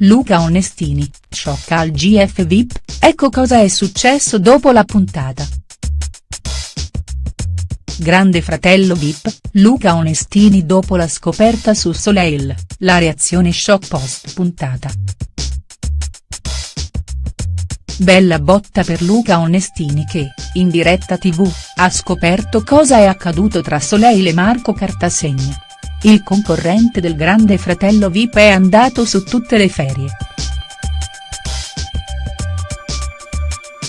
Luca Onestini, sciocca al GF VIP, ecco cosa è successo dopo la puntata. Grande fratello VIP, Luca Onestini dopo la scoperta su Soleil, la reazione shock post puntata. Bella botta per Luca Onestini che, in diretta tv, ha scoperto cosa è accaduto tra Soleil e Marco Cartasegna. Il concorrente del grande fratello Vip è andato su tutte le ferie.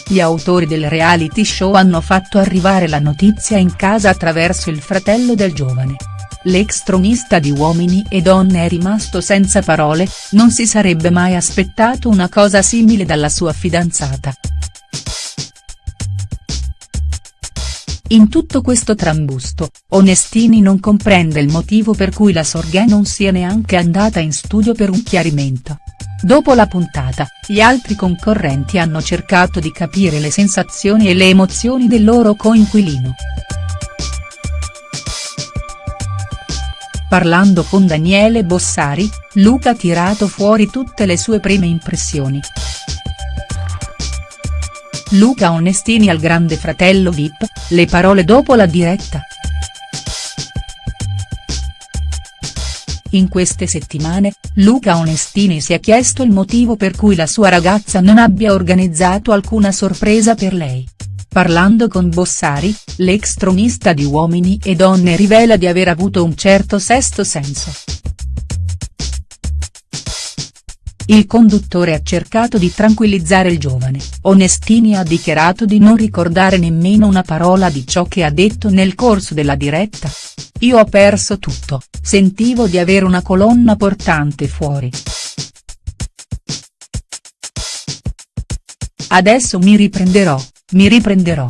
Gli autori del reality show hanno fatto arrivare la notizia in casa attraverso il fratello del giovane. L'ex tronista di Uomini e Donne è rimasto senza parole, non si sarebbe mai aspettato una cosa simile dalla sua fidanzata. In tutto questo trambusto, Onestini non comprende il motivo per cui la Sorghe non sia neanche andata in studio per un chiarimento. Dopo la puntata, gli altri concorrenti hanno cercato di capire le sensazioni e le emozioni del loro coinquilino. Parlando con Daniele Bossari, Luca ha tirato fuori tutte le sue prime impressioni. Luca Onestini al grande fratello Vip, le parole dopo la diretta. In queste settimane, Luca Onestini si è chiesto il motivo per cui la sua ragazza non abbia organizzato alcuna sorpresa per lei. Parlando con Bossari, l'ex tronista di Uomini e Donne rivela di aver avuto un certo sesto senso. Il conduttore ha cercato di tranquillizzare il giovane, Onestini ha dichiarato di non ricordare nemmeno una parola di ciò che ha detto nel corso della diretta. Io ho perso tutto, sentivo di avere una colonna portante fuori. Adesso mi riprenderò, mi riprenderò.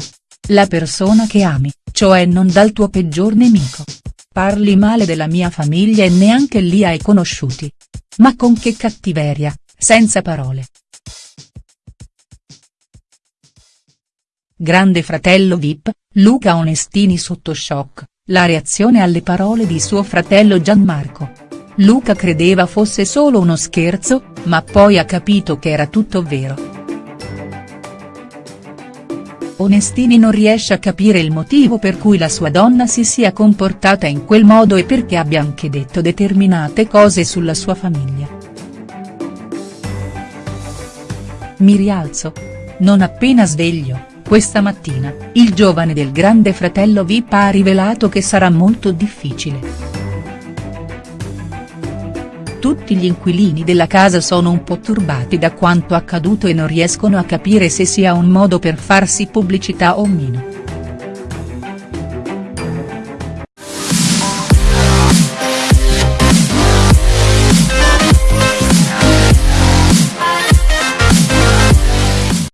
La persona che ami, cioè non dal tuo peggior nemico. Parli male della mia famiglia e neanche lì hai conosciuti. Ma con che cattiveria, senza parole. Grande fratello Vip, Luca Onestini sotto shock, la reazione alle parole di suo fratello Gianmarco. Luca credeva fosse solo uno scherzo, ma poi ha capito che era tutto vero. Onestini non riesce a capire il motivo per cui la sua donna si sia comportata in quel modo e perché abbia anche detto determinate cose sulla sua famiglia. Mi rialzo. Non appena sveglio, questa mattina, il giovane del grande fratello Vip ha rivelato che sarà molto difficile. Tutti gli inquilini della casa sono un po' turbati da quanto accaduto e non riescono a capire se sia un modo per farsi pubblicità o meno.